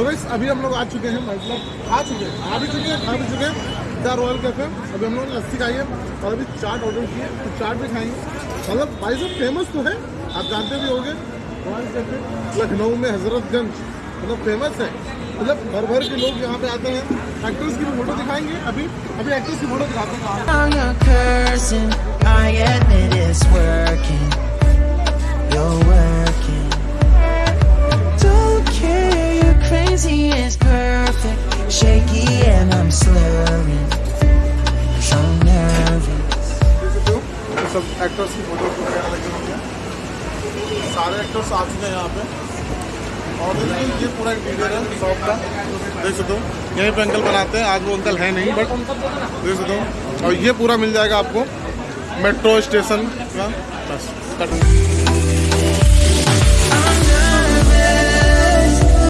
So guys अभी हम लोग आ चुके हैं मतलब आ चुके हैं, आ भी चुके हैं, खा भी चुके हैं। द रॉयल कैफ़े अभी हम लोग लस्सी खाई है और अभी चाट ऑर्डर किए तो चाट भी खाएँगे मतलब भाई साहब फ़ेमस तो है, आप जानते भी होंगे। रॉयल कैफ़े लखनऊ में हजरतगंज मतलब फ़ेमस है। मतलब भर भर के लोग यहाँ पे आते हैं। एक्टर्स की भी फ़ोटो दिखाएँगे अभी। अभी एक्टर्स की फ़ोटो दिखाते हैं। सब एक्टर्स की फ़ोटो वगैरह लगे होंगे सारे एक्टर्स आ चुके हैं यहाँ पे। और ये पूरा एक इंटीरियर है शॉप का। देख सकते हो। यहीं पे अंकल बनाते हैं। आज वो अंकल है नहीं बट देख सकते हो। और ये पूरा मिल जाएगा आपको। मेट्रो स्टेशन का। बस